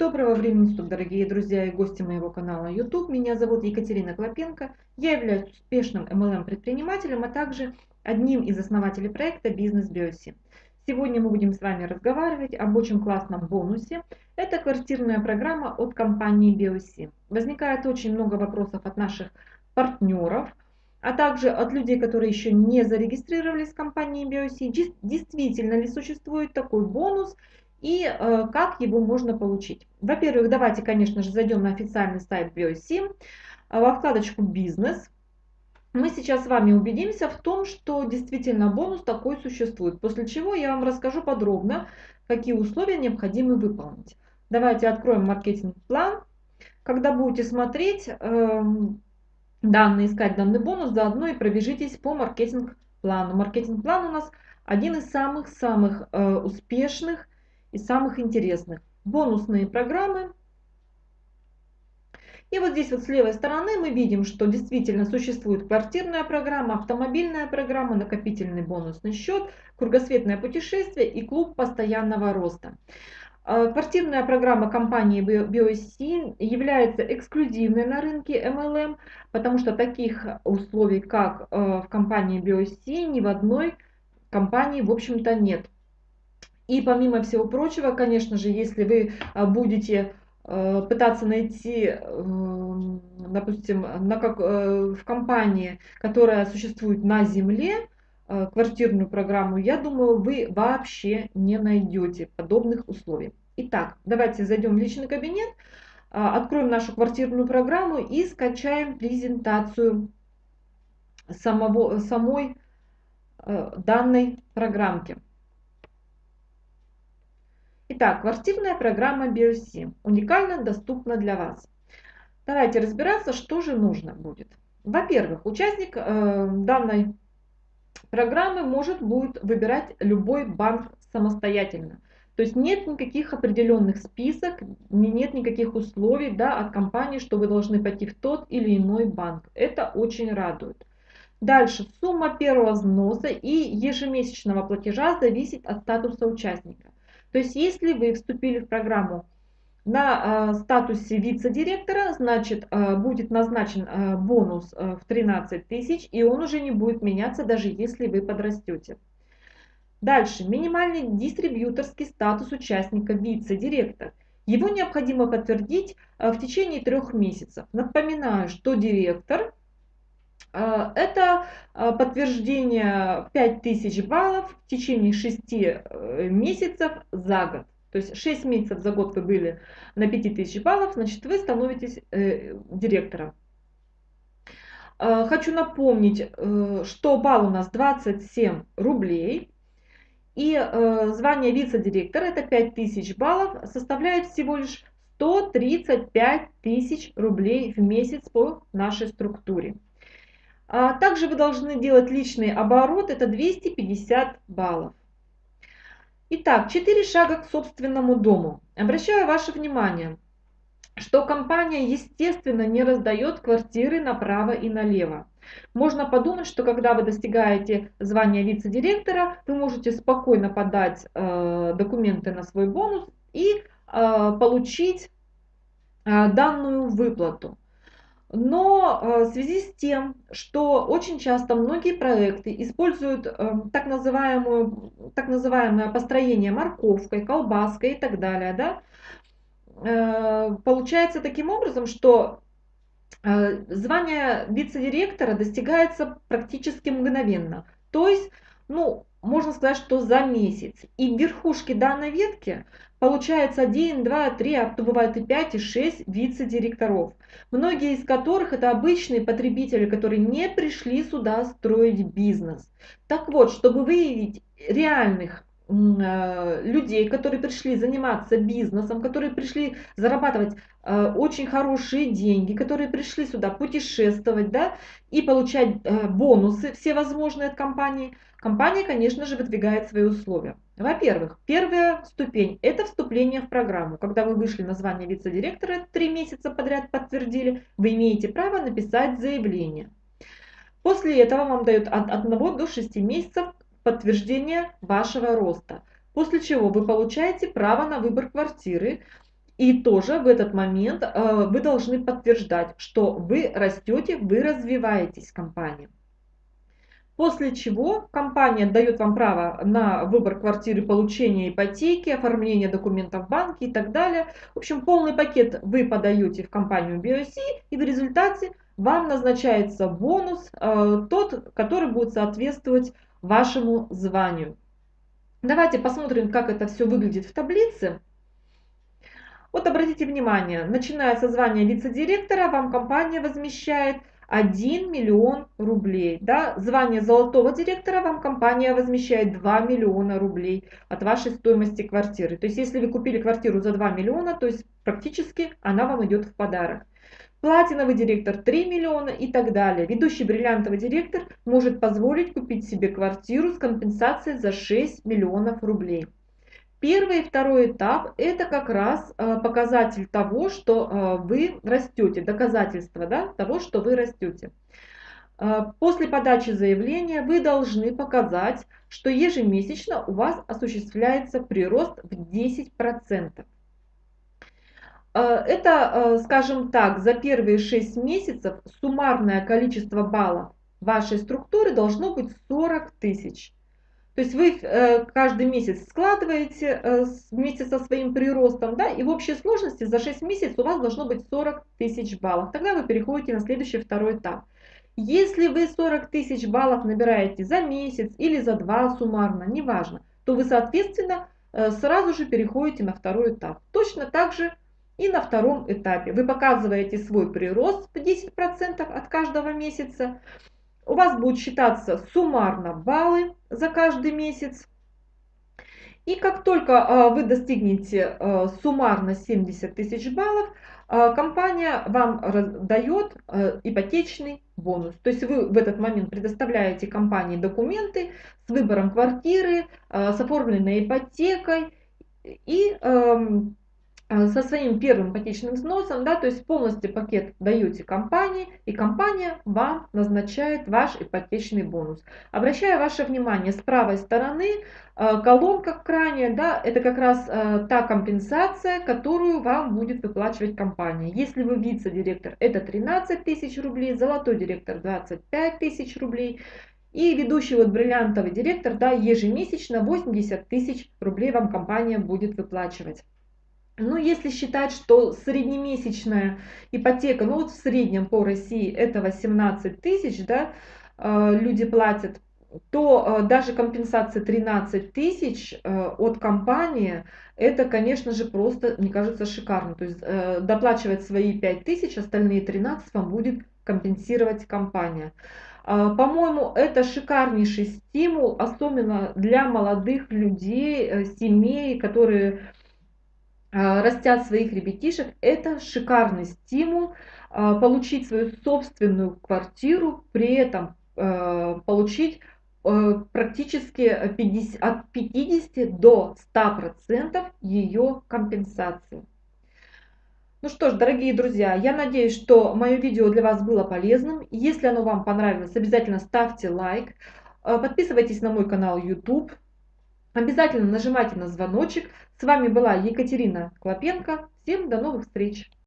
Доброго времени суток, дорогие друзья и гости моего канала YouTube. Меня зовут Екатерина Клопенко. Я являюсь успешным MLM-предпринимателем, а также одним из основателей проекта «Бизнес Биоси». Сегодня мы будем с вами разговаривать об очень классном бонусе. Это квартирная программа от компании Биоси. Возникает очень много вопросов от наших партнеров, а также от людей, которые еще не зарегистрировались в компании Биоси. Действительно ли существует такой бонус – и э, как его можно получить. Во-первых, давайте, конечно же, зайдем на официальный сайт BioSim, э, во вкладочку «Бизнес». Мы сейчас с вами убедимся в том, что действительно бонус такой существует, после чего я вам расскажу подробно, какие условия необходимо выполнить. Давайте откроем маркетинг-план. Когда будете смотреть э, данные, искать данный бонус, заодно и пробежитесь по маркетинг-плану. Маркетинг-план у нас один из самых-самых э, успешных из самых интересных. Бонусные программы. И вот здесь вот с левой стороны мы видим, что действительно существует квартирная программа, автомобильная программа, накопительный бонусный счет, кругосветное путешествие и клуб постоянного роста. А, квартирная программа компании BioC является эксклюзивной на рынке MLM, потому что таких условий, как э, в компании BioC, ни в одной компании, в общем-то, нет. И помимо всего прочего, конечно же, если вы а, будете э, пытаться найти, эм, допустим, на как, э, в компании, которая существует на Земле, э, квартирную программу, я думаю, вы вообще не найдете подобных условий. Итак, давайте зайдем в личный кабинет, а, откроем нашу квартирную программу и скачаем презентацию самого, самой данной программки. Итак, квартирная программа BioSim уникально доступна для вас. Давайте разбираться, что же нужно будет. Во-первых, участник э, данной программы может будет выбирать любой банк самостоятельно. То есть нет никаких определенных список, нет никаких условий да, от компании, что вы должны пойти в тот или иной банк. Это очень радует. Дальше, сумма первого взноса и ежемесячного платежа зависит от статуса участника. То есть если вы вступили в программу на э, статусе вице-директора, значит, э, будет назначен э, бонус в 13 тысяч, и он уже не будет меняться, даже если вы подрастете. Дальше, минимальный дистрибьюторский статус участника вице-директор. Его необходимо подтвердить в течение трех месяцев. Напоминаю, что директор это а, подтверждение 5000 баллов в течение 6 э, месяцев за год. То есть 6 месяцев за год вы были на 5000 баллов, значит вы становитесь э, директором. Хочу напомнить, э, что балл у нас 27 рублей. И звание вице-директора, это 5000 баллов, составляет всего лишь 135 тысяч рублей в месяц по нашей структуре. А также вы должны делать личный оборот, это 250 баллов. Итак, 4 шага к собственному дому. Обращаю ваше внимание, что компания, естественно, не раздает квартиры направо и налево. Можно подумать, что когда вы достигаете звания вице-директора, вы можете спокойно подать э, документы на свой бонус и э, получить э, данную выплату. Но э, в связи с тем, что очень часто многие проекты используют э, так, называемую, так называемое построение морковкой, колбаской и так далее, да, э, получается таким образом, что звание вице-директора достигается практически мгновенно. То есть, ну, можно сказать, что за месяц. И в верхушке данной ветки получается 1, 2, 3, а то бывает и 5, и 6 вице-директоров. Многие из которых это обычные потребители, которые не пришли сюда строить бизнес. Так вот, чтобы выявить реальных людей, которые пришли заниматься бизнесом, которые пришли зарабатывать э, очень хорошие деньги, которые пришли сюда путешествовать, да, и получать э, бонусы всевозможные от компании – Компания, конечно же, выдвигает свои условия. Во-первых, первая ступень – это вступление в программу. Когда вы вышли на звание вице-директора, три месяца подряд подтвердили, вы имеете право написать заявление. После этого вам дают от 1 до 6 месяцев подтверждение вашего роста. После чего вы получаете право на выбор квартиры И тоже в этот момент э, вы должны подтверждать, что вы растете, вы развиваетесь в компании. После чего компания дает вам право на выбор квартиры, получение ипотеки, оформление документов в банке и так далее. В общем, полный пакет вы подаете в компанию BOC и в результате вам назначается бонус, э, тот, который будет соответствовать вашему званию. Давайте посмотрим, как это все выглядит в таблице. Вот обратите внимание, начиная со звания вице-директора, вам компания возмещает 1 миллион рублей. Да? Звание золотого директора вам компания возмещает 2 миллиона рублей от вашей стоимости квартиры. То есть если вы купили квартиру за 2 миллиона, то есть практически она вам идет в подарок. Платиновый директор 3 миллиона и так далее. Ведущий бриллиантовый директор может позволить купить себе квартиру с компенсацией за 6 миллионов рублей. Первый и второй этап – это как раз э, показатель того, что э, вы растете, доказательство да, того, что вы растете. Э, после подачи заявления вы должны показать, что ежемесячно у вас осуществляется прирост в 10%. Это, скажем так, за первые 6 месяцев суммарное количество баллов вашей структуры должно быть 40 тысяч. То есть вы э, каждый месяц складываете э, вместе со своим приростом, да, и в общей сложности за 6 месяцев у вас должно быть 40 тысяч баллов. Тогда вы переходите на следующий второй этап. Если вы 40 тысяч баллов набираете за месяц или за два суммарно, неважно, то вы, соответственно, э, сразу же переходите на второй этап. Точно так же и на втором этапе. Вы показываете свой прирост в 10% от каждого месяца у вас будут считаться суммарно баллы за каждый месяц. И как только а, вы достигнете а, суммарно 70 тысяч баллов, а, компания вам дает ипотечный бонус. То есть вы в этот момент предоставляете компании документы с выбором квартиры, с оформленной ипотекой и со своим первым ипотечным взносом, да, то есть полностью пакет даете компании, и компания вам назначает ваш ипотечный бонус. Обращаю ваше внимание, с правой стороны э, колонка крайняя, да, это как раз э, та компенсация, которую вам будет выплачивать компания. Если вы вице-директор, это 13 тысяч рублей, золотой директор 25 тысяч рублей, и ведущий вот бриллиантовый директор, да, ежемесячно 80 тысяч рублей вам компания будет выплачивать. Ну, если считать, что среднемесячная ипотека, ну вот в среднем по России это 18 тысяч, да, э, люди платят, то э, даже компенсация 13 тысяч э, от компании, это, конечно же, просто, мне кажется, шикарно. То есть доплачивать свои 5 тысяч, остальные 13 вам будет компенсировать компания. По-моему, это шикарнейший стимул, особенно для молодых людей, семей, которые растят своих ребятишек, это шикарный стимул а, получить свою собственную квартиру, при этом а, получить практически 50, от 50 до 100% ее компенсации. Ну что ж, дорогие друзья, я надеюсь, что мое видео для вас было полезным. Если оно вам понравилось, обязательно ставьте лайк, подписывайтесь на мой канал YouTube, Обязательно нажимайте на звоночек. С вами была Екатерина Клопенко. Всем до новых встреч!